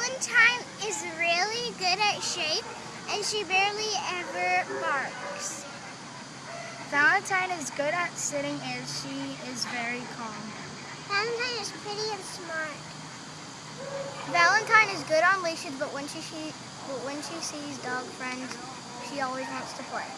Valentine is really good at shape and she barely ever barks. Valentine is good at sitting and she is very calm. Valentine is pretty and smart. Valentine is good on leashes, but when she, she but when she sees dog friends, she always wants to play.